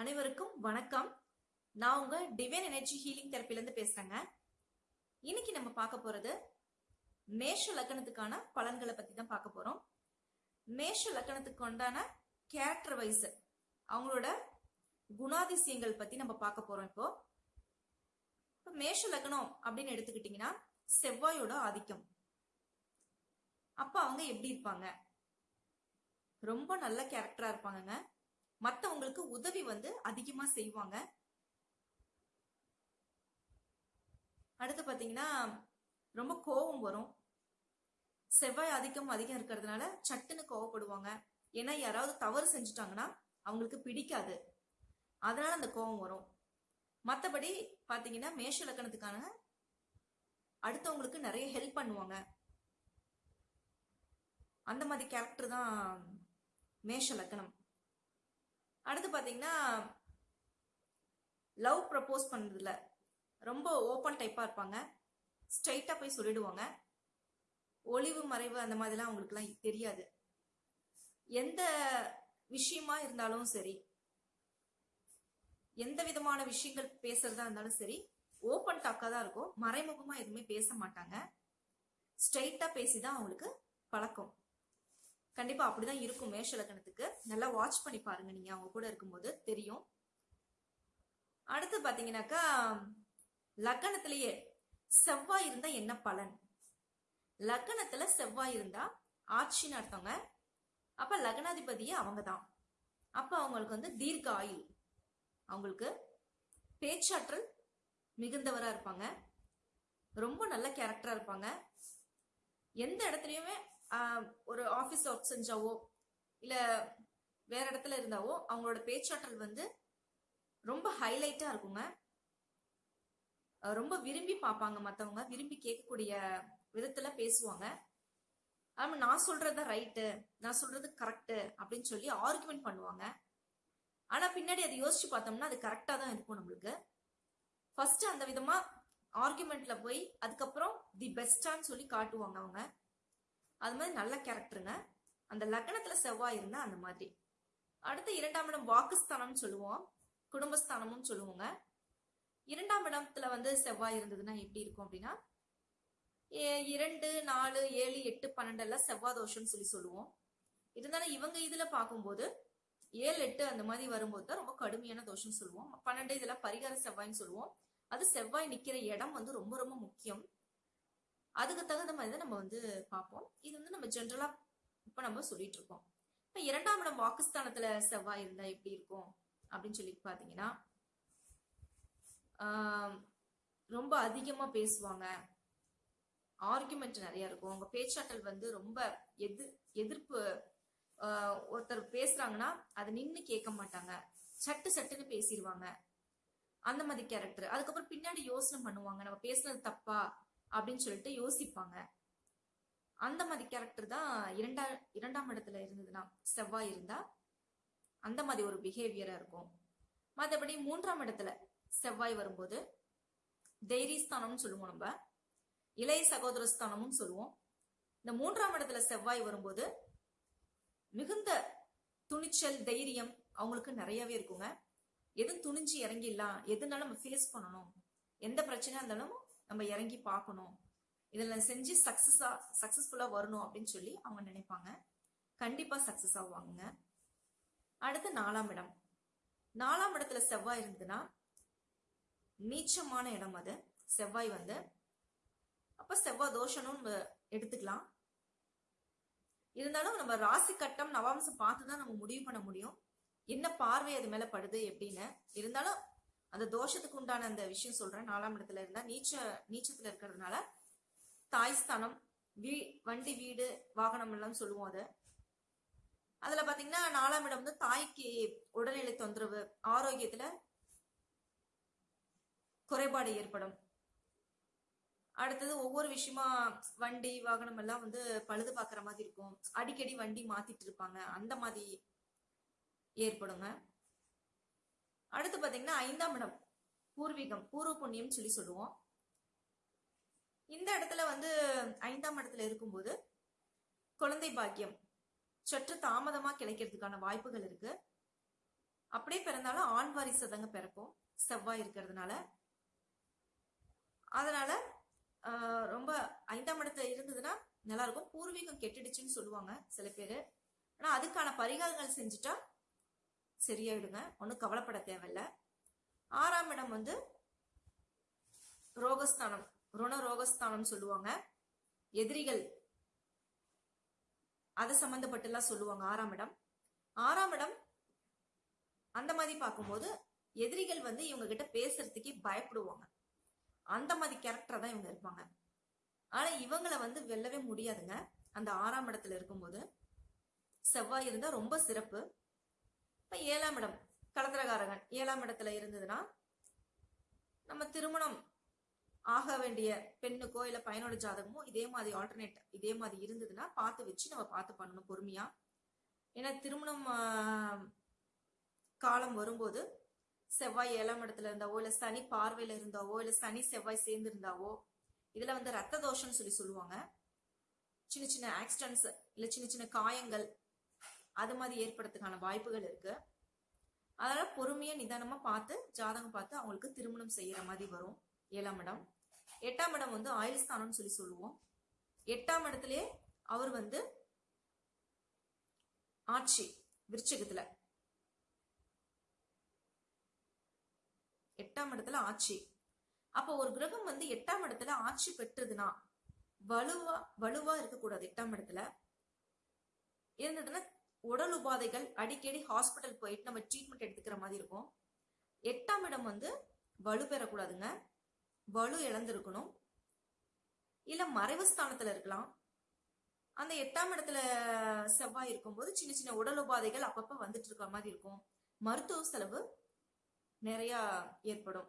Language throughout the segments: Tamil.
அனைவருக்கும் வணக்கம். நான் உங்க டிவைன் எனர்ஜி ஹீலிங் தெரப்பிலேருந்து பேசுறேங்க. இன்னைக்கு நம்ம பார்க்க போறது மேஷ லக்கணத்துக்கான பலன்களை பத்தி தான் பார்க்க போறோம். மேஷ லக்கணத்துக்கு உண்டான கேரக்டர் வைஸ் அவங்களோட குணாதிசயங்கள் பத்தி நம்ம பார்க்க போறோம் இப்போ. இப்போ மேஷ லக்னம் அப்படின்னு எடுத்துக்கிட்டீங்கன்னா செவ்வாயோட ஆதிக்கம். அப்ப அவங்க எப்படி இருப்பாங்க? ரொம்ப நல்ல கேரக்டரா இருப்பாங்கங்க. மத்தவங்களுக்கு உதவி வந்து அதிகமா செய்வாங்க. அடுத்து பாத்தீங்கன்னா ரொம்ப கோபம் வரும். செவ்வாய் அதிகம் அதிகம் இருக்கிறதுனால சட்டுன்னு கோவப்படுவாங்க. ஏன்னா யாராவது தவறு செஞ்சுட்டாங்கன்னா அவங்களுக்கு பிடிக்காது. அதனால அந்த கோபம் வரும். மற்றபடி பாத்தீங்கன்னா மேஷ லக்கணத்துக்கான அடுத்தவங்களுக்கு நிறைய ஹெல்ப் பண்ணுவாங்க. அந்த மாதிரி கேரக்டர் தான் மேஷ லக்கணம். அடுத்து பார்த்தீங்கன்னா லவ் ப்ரப்போஸ் பண்ணுறதுல ரொம்ப ஓப்பன் டைப்பாக இருப்பாங்க. ஸ்ட்ரைட்டாக போய் சொல்லிடுவாங்க. ஒளிவு மறைவு அந்த மாதிரிலாம் அவங்களுக்குலாம் தெரியாது. எந்த விஷயமா இருந்தாலும் சரி எந்த விதமான விஷயங்கள் பேசுறதா இருந்தாலும் சரி ஓப்பன் டாக்காக தான் இருக்கும். மறைமுகமாக எதுவுமே பேச மாட்டாங்க. ஸ்ட்ரெயிட்டாக பேசி தான் அவங்களுக்கு பழக்கம். கண்டிப்பா அப்படிதான் இருக்கும் மேஷ லக்னத்துக்கு. நல்லா வாட்ச் பண்ணி பாருங்க நீங்க. அவங்க கூட இருக்கும்போது தெரியும். அடுத்து பாத்தீங்கன்னாக்கா லக்கணத்திலேயே செவ்வாய் இருந்தா என்ன பலன்? லக்கணத்துல செவ்வாய் இருந்தா ஆட்சின்னு அர்த்தங்க. அப்ப லக்னாதிபதியே அவங்க தான் அப்ப அவங்களுக்கு வந்து தீர்க்க ஆயுள். அவங்களுக்கு பேச்சாற்றல் மிகுந்தவரா இருப்பாங்க. ரொம்ப நல்ல கேரக்டரா இருப்பாங்க. எந்த இடத்துலயுமே ஒரு ஆபீஸ் ஒர்க் செஞ்சாவோ இல்ல வேற இடத்துல இருந்தாவோ அவங்களோட பேச்சாற்றல் வந்து ரொம்ப ஹைலைட்டா இருக்குங்க. ரொம்ப விரும்பி பார்ப்பாங்க மத்தவங்க விரும்பி கேட்கக்கூடிய விதத்துல பேசுவாங்க. ஆமா நான் சொல்றது ரைட்டு நான் சொல்றது கரெக்ட் அப்படின்னு சொல்லி ஆர்குமெண்ட் பண்ணுவாங்க. ஆனா பின்னாடி அதை யோசிச்சு பார்த்தோம்னா அது கரெக்டா தான் இருக்கும் நம்மளுக்கு. ஃபர்ஸ்ட் அந்த விதமா ஆர்குமெண்ட்ல போய் அதுக்கப்புறம் தி பெஸ்டான்னு சொல்லி காட்டுவாங்க அவங்க. அது மாதிரி நல்ல கேரக்டருங்க. அந்த லக்னத்துல செவ்வாய் இருந்தா அந்த மாதிரி. அடுத்து இரண்டாம் இடம் வாக்குஸ்தானம் சொல்லுவோம். குடும்பஸ்தானமும் சொல்லுவோங்க. இரண்டாம் இடத்துல வந்து செவ்வாய் இருந்ததுன்னா எப்படி இருக்கும் அப்படின்னா ஏ- இரண்டு நாலு ஏழு எட்டு பன்னெண்டு எல்லாம் செவ்வாய் தோஷம்னு சொல்லி சொல்லுவோம். இருந்தாலும் இவங்க இதுல பார்க்கும்போது ஏழு எட்டு அந்த மாதிரி வரும்போது தான் ரொம்ப கடுமையான தோஷம் சொல்லுவோம். பன்னெண்டு இதெல்லாம் பரிகார செவ்வாய்ன்னு சொல்லுவோம். அது செவ்வாய் நிக்கிற இடம் வந்து ரொம்ப ரொம்ப முக்கியம். அதுக்கு தகுந்த மாதிரி தான் நம்ம வந்து பார்ப்போம். இது வந்து நம்ம ஜென்ரலா இப்ப நம்ம சொல்லிட்டு இருக்கோம். இப்ப இரண்டாம் இடம் வாக்குஸ்தானத்துல செவ்வாய் இருந்தா எப்படி இருக்கும்? அப்படின்னு சொல்லி பாத்தீங்கன்னா ரொம்ப அதிகமா பேசுவாங்க. ஆர்குமெண்ட் நிறைய இருக்கும். அவங்க பேச்சாற்றல் வந்து ரொம்ப எது எதிர்ப்பு ஒருத்தர் பேசுறாங்கன்னா அதை நின்று கேட்க மாட்டாங்க. சட்டு சட்டுன்னு பேசிடுவாங்க. அந்த மாதிரி கேரக்டர் அதுக்கப்புறம் பின்னாடி யோசனை பண்ணுவாங்க. நம்ம பேசுனது தப்பா? அப்படின்னு சொல்லிட்டு யோசிப்பாங்க. அந்த மாதிரி கேரக்டர் தான் இரண்டா இரண்டாம் இடத்துல இருந்ததுன்னா செவ்வாய் இருந்தா அந்த மாதிரி ஒரு பிஹேவியரா இருக்கும். மற்றபடி மூன்றாம் இடத்துல செவ்வாய் வரும்போது தைரியஸ்தானம்னு சொல்லுவோம் நம்ம. இளைய சகோதரஸ்தானமும் சொல்லுவோம். இந்த மூன்றாம் இடத்துல செவ்வாய் வரும்போது மிகுந்த துணிச்சல் தைரியம் அவங்களுக்கு நிறையவே இருக்குங்க. எதுவும் துணிஞ்சு இறங்கிடலாம். எதுனாலும் நம்ம ஃபேஸ் பண்ணணும். எந்த பிரச்சனையா இருந்தாலும் நம்ம இறங்கி பார்க்கணும். இதில் செஞ்சு சக்ஸஸாக சக்ஸஸ்ஃபுல்லாக வரணும் அப்படின்னு சொல்லி அவங்க நினைப்பாங்க. கண்டிப்பாக சக்சஸ் ஆவாங்க அடுத்து நாலாம் இடம். நாலாம் இடத்துல செவ்வாய் இருந்ததுன்னா நீச்சமான இடம் அது. செவ்வாய் வந்து அப்போ செவ்வாய் தோஷனும் நம்ம எடுத்துக்கலாம். இருந்தாலும் நம்ம ராசி கட்டம் நவாம்சம் பார்த்து தான் நம்ம முடிவு பண்ண முடியும். என்ன பார்வை அது மேலே படுது எப்படின்னு. இருந்தாலும் அந்த தோஷத்துக்கு உண்டான அந்த விஷயம் சொல்றேன். நாலாம் இடத்துல இருந்தா நீச்ச நீச்சத்துல இருக்கிறதுனால தாய் ஸ்தானம் வீ வண்டி வீடு வாகனம் எல்லாம் சொல்லுவோம் அது. அதுல பாத்தீங்கன்னா நாலாம் இடம் வந்து தாய்க்கு உடல்நிலை தொந்தரவு ஆரோக்கியத்துல குறைபாடு ஏற்படும். அடுத்தது ஒவ்வொரு விஷயமா வண்டி வாகனம் எல்லாம் வந்து பழுது பார்க்குற மாதிரி இருக்கும். அடிக்கடி வண்டி மாத்திட்டு இருப்பாங்க. அந்த மாதிரி ஏற்படுங்க. அடுத்து பாத்தீங்கன்னா ஐந்தாம் இடம் பூர்வீகம் பூர்வ புண்ணியம் சொல்லி சொல்லுவோம். இந்த இடத்துல வந்து ஐந்தாம் இடத்துல இருக்கும்போது குழந்தை பாக்கியம் சற்று தாமதமா கிடைக்கிறதுக்கான வாய்ப்புகள் இருக்கு. அப்படியே பிறந்தாலும் ஆண் வாரிசு தாங்க பிறக்கும் செவ்வாய் இருக்கிறதுனால. அதனால ரொம்ப ஐந்தாம் இடத்துல இருந்ததுன்னா நல்லா இருக்கும். பூர்வீகம் கெட்டுடுச்சுன்னு சொல்லுவாங்க சில பேர். ஆனா அதுக்கான பரிகாரங்கள் செஞ்சுட்டா சரியாயிடுங்க. ஒன்றும் கவலைப்பட தேவையில்ல. ஆறாம் இடம் வந்து ரோகஸ்தானம். ருண ரோகஸ்தானம் சொல்லுவாங்க. எதிரிகள். அது சம்பந்தப்பட்டுலாம் சொல்லுவாங்க ஆறாம் இடம். ஆறாம் இடம் அந்த மாதிரி பார்க்கும்போது எதிரிகள் வந்து இவங்க கிட்ட பேசுறதுக்கே பயப்படுவாங்க. அந்த மாதிரி கேரக்டர் தான் இவங்க இருப்பாங்க. ஆனா இவங்களை வந்து வெல்லவே முடியாதுங்க. அந்த ஆறாம் இடத்துல இருக்கும்போது செவ்வாய் இருந்தா ரொம்ப சிறப்பு. இப்ப ஏழாம் இடம் கலத்திரகாரகன் ஏழாம் இடத்துல இருந்ததுன்னா நம்ம திருமணம் ஆக வேண்டிய பெண்ணுக்கோ இல்ல பையனோட ஜாதகமோ இதே மாதிரி ஆல்டர்னேட் இதே மாதிரி இருந்ததுன்னா பார்த்து வச்சு நம்ம பார்த்து பண்ணணும் பொறுமையா. ஏன்னா திருமணம் காலம் வரும்போது செவ்வாய் ஏழாம் இடத்துல இருந்தாவோ இல்ல சனி பார்வையில இருந்தாவோ இல்ல சனி செவ்வாய் சேர்ந்து இருந்தாவோ இதுல வந்து ரத்த தோஷம்னு சொல்லி சொல்லுவாங்க. சின்ன சின்ன ஆக்சிடென்ட்ஸ் இல்ல சின்ன சின்ன காயங்கள் அது மாதிரி ஏற்படுறதுக்கான வாய்ப்புகள் இருக்கு. அதனால பொறுமையா நிதானமா பார்த்து ஜாதகம் பார்த்து அவங்களுக்கு திருமணம் செய்யற மாதிரி வரும். ஏழாம் இடம். எட்டாம் இடம் வந்து ஆயுள் ஸ்தானம்னு சொல்லி சொல்லுவோம். எட்டாம் இடத்திலே அவர் வந்து ஆட்சி விருச்சகத்துல. எட்டாம் இடத்துல ஆட்சி. அப்போ ஒரு கிரகம் வந்து எட்டாம் இடத்துல ஆட்சி பெற்றதுன்னா வலுவா வலுவா இருக்கக்கூடாது எட்டாம் இடத்துல. இருந்ததுன்னா உடல் உபாதைகள் அடிக்கடி ஹாஸ்பிட்டல் போயிட்டு நம்ம ட்ரீட்மெண்ட் எடுத்துக்கிற மாதிரி இருக்கும். எட்டாம் இடம் வந்து வலு பெறக்கூடாதுங்க. வலு இழந்திருக்கணும். இல்ல மறைவு ஸ்தானத்துல இருக்கலாம். அந்த எட்டாம் இடத்துல செவ்வாய் இருக்கும்போது சின்ன சின்ன உடல் உபாதைகள் அப்பப்ப வந்துட்டு இருக்கிற மாதிரி இருக்கும். மருத்துவ செலவு நிறைய ஏற்படும்.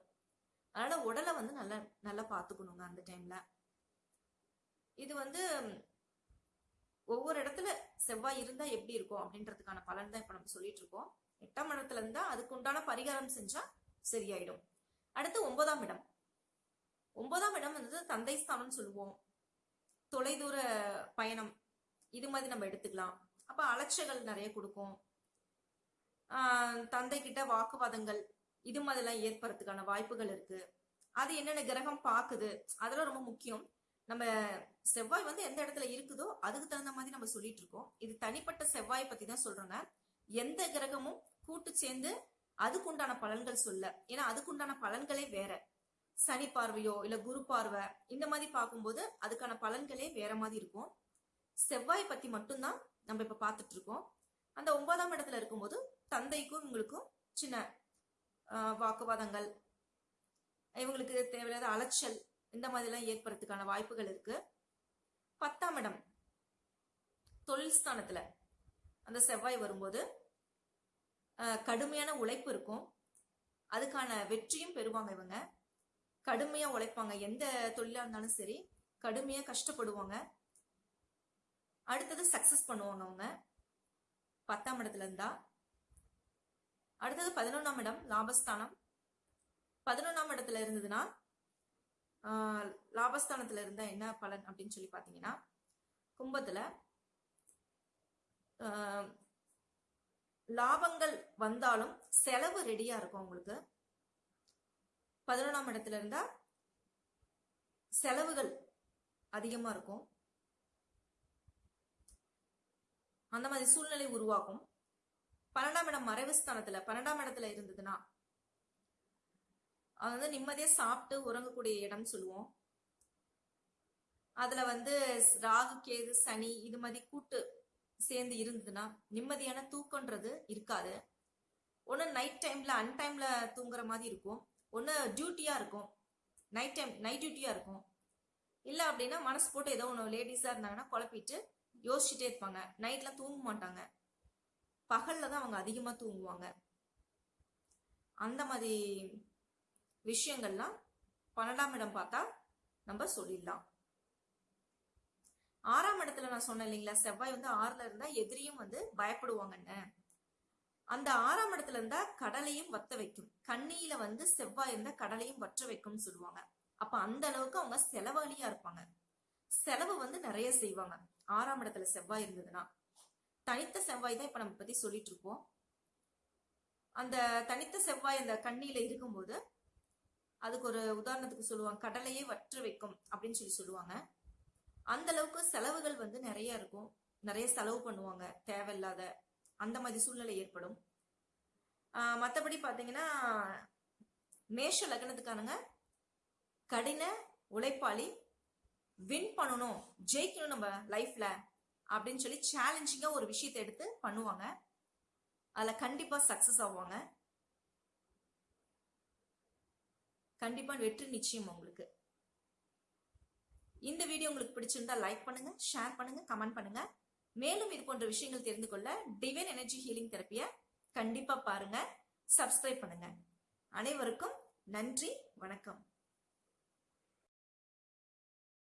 அதனால உடலை வந்து நல்லா நல்லா பார்த்துக்கணுங்க அந்த டைம்ல இது வந்து ஒவ்வொரு இடத்துல செவ்வாய் இருந்தா எப்படி இருக்கும் அப்படின்றதுக்கான பலன் தான் இப்ப நம்ம சொல்லிட்டு இருக்கோம். எட்டாம் இடத்துல இருந்தா அதுக்கு உண்டான பரிகாரம் செஞ்சா சரியாயிடும். அடுத்து ஒன்பதாம் இடம். ஒன்பதாம் இடம் வந்து தந்தை ஸ்தானம்னு சொல்லுவோம். தொலைதூர பயணம். இது மாதிரி நம்ம எடுத்துக்கலாம். அப்ப அலட்சியங்கள் நிறைய கொடுக்கும். தந்தை கிட்ட வாக்குவாதங்கள் இது மாதிரிலாம் ஏற்படுறதுக்கான வாய்ப்புகள் இருக்கு. அது என்னென்ன கிரகம் பாக்குது அதெல்லாம் ரொம்ப முக்கியம். நம்ம செவ்வாய் வந்து எந்த இடத்துல இருக்குதோ அதுக்கு தகுந்த மாதிரி நம்ம சொல்லிட்டு இருக்கோம். இது தனிப்பட்ட செவ்வாய் பத்தி தான் சொல்றோங்க. எந்த கிரகமும் கூட்டு சேர்ந்து அதுக்குண்டான பலன்கள் சொல்ல. ஏன்னா அதுக்குண்டான பலன்களே வேற. சனி பார்வையோ இல்ல குரு பார்வை இந்த மாதிரி பார்க்கும்போது அதுக்கான பலன்களே வேற மாதிரி இருக்கும். செவ்வாய் பத்தி மட்டும்தான் நம்ம இப்ப பார்த்துட்டு இருக்கோம். அந்த ஒன்பதாம் இடத்துல இருக்கும்போது தந்தைக்கும் இவங்களுக்கும் சின்ன வாக்குவாதங்கள். இவங்களுக்கு தேவையில்லாத அலைச்சல் இந்த மாதிரிலாம் ஏற்படுறதுக்கான வாய்ப்புகள் இருக்கு. பத்தாம் இடம் தொழில் ஸ்தானத்துல. அந்த செவ்வாய் வரும்போது கடுமையான உழைப்பு இருக்கும். அதுக்கான வெற்றியும் பெறுவாங்க இவங்க. கடுமையா உழைப்பாங்க. எந்த தொழிலா இருந்தாலும் சரி கடுமையா கஷ்டப்படுவாங்க. அடுத்தது சக்சஸ் பண்ணுவாங்க அவங்க. பத்தாம் இடத்துல இருந்தா. அடுத்தது பதினொன்னாம் இடம் லாபஸ்தானம். பதினொன்னாம் இடத்துல இருந்ததுன்னா லாபஸ்தானத்துல இருந்தா என்ன பலன் அப்படின்னு சொல்லி பாத்தீங்கன்னா கும்பத்துல லாபங்கள் வந்தாலும் செலவு ரெடியா இருக்கும் உங்களுக்கு பதினொன்றாம் இடத்துல இருந்தா செலவுகள் அதிகமா இருக்கும். அந்த மாதிரி சூழ்நிலை உருவாகும். பன்னெண்டாம் இடம் மறைவு ஸ்தானத்துல பன்னெண்டாம் இடத்துல இருந்ததுன்னா அது வந்து நிம்மதியா சாப்பிட்டு உறங்கக்கூடிய இடம் சொல்லுவோம். அதுல வந்து ராகு கேது சனி இது மாதிரி கூட்டு சேர்ந்து இருந்ததுன்னா நிம்மதியான தூக்கம்ன்றது இருக்காது. ஒன்று நைட் டைம்ல அன்டைம்ல தூங்குற மாதிரி இருக்கும். ஒன்று டியூட்டியா இருக்கும். நைட் டைம் நைட் டியூட்டியா இருக்கும். இல்லை அப்படின்னா மனசு போட்டு ஏதோ ஒன்று லேடிஸா இருந்தாங்கன்னா குழப்பிட்டு யோசிச்சுட்டே இருப்பாங்க. நைட்ல தூங்க மாட்டாங்க. பகல்ல தான் அவங்க அதிகமா தூங்குவாங்க. அந்த மாதிரி விஷயங்கள்லாம் பன்னெண்டாம் இடம் பார்த்தா நம்ம சொல்லிடலாம். ஆறாம் இடத்துல நான் சொன்னேன் இல்லைங்களா செவ்வாய் வந்து ஆறுல இருந்தா எதிரியும் வந்து பயப்படுவாங்கன்னு. அந்த ஆறாம் இடத்துல இருந்தா கடலையும் வத்த வைக்கும். கண்ணியில வந்து செவ்வாய் இருந்தா கடலையும் வற்ற வைக்கும்னு சொல்லுவாங்க. அப்ப அந்த அளவுக்கு அவங்க செலவாளியா இருப்பாங்க. செலவு வந்து நிறைய செய்வாங்க. ஆறாம் இடத்துல செவ்வாய் இருந்ததுன்னா. தனித்த செவ்வாய் தான் இப்ப நம்ம பத்தி சொல்லிட்டு இருக்கோம் அந்த தனித்த செவ்வாய் அந்த கண்ணியில இருக்கும்போது அதுக்கு ஒரு உதாரணத்துக்கு சொல்லுவாங்க கடலையே வற்று வைக்கும் அப்படின்னு சொல்லி சொல்லுவாங்க. அந்த அளவுக்கு செலவுகள் வந்து நிறைய இருக்கும். நிறைய செலவு பண்ணுவாங்க. தேவையில்லாத அந்த மாதிரி சூழ்நிலை ஏற்படும். மற்றபடி பார்த்தீங்கன்னா மேஷ லக்னத்துக்கானங்க கடின உழைப்பாளி வின் பண்ணணும் ஜெயிக்கணும் நம்ம லைஃப்ல அப்படின்னு சொல்லி சேலஞ்சிங்காக ஒரு விஷயத்தை எடுத்து பண்ணுவாங்க. அதில் கண்டிப்பாக சக்ஸஸ் ஆவாங்க. கண்டிப்பாக வெற்றி நிச்சயம் உங்களுக்கு. இந்த வீடியோ உங்களுக்கு பிடிச்சிருந்தா லைக் பண்ணுங்க ஷேர் பண்ணுங்க கமெண்ட் பண்ணுங்க. மேலும் இது போன்ற விஷயங்கள் தெரிந்து கொள்ள டிவைன் எனர்ஜி ஹீலிங் தெரப்பிய கண்டிப்பா பாருங்க சப்ஸ்கிரைப் பண்ணுங்க. அனைவருக்கும் நன்றி வணக்கம்.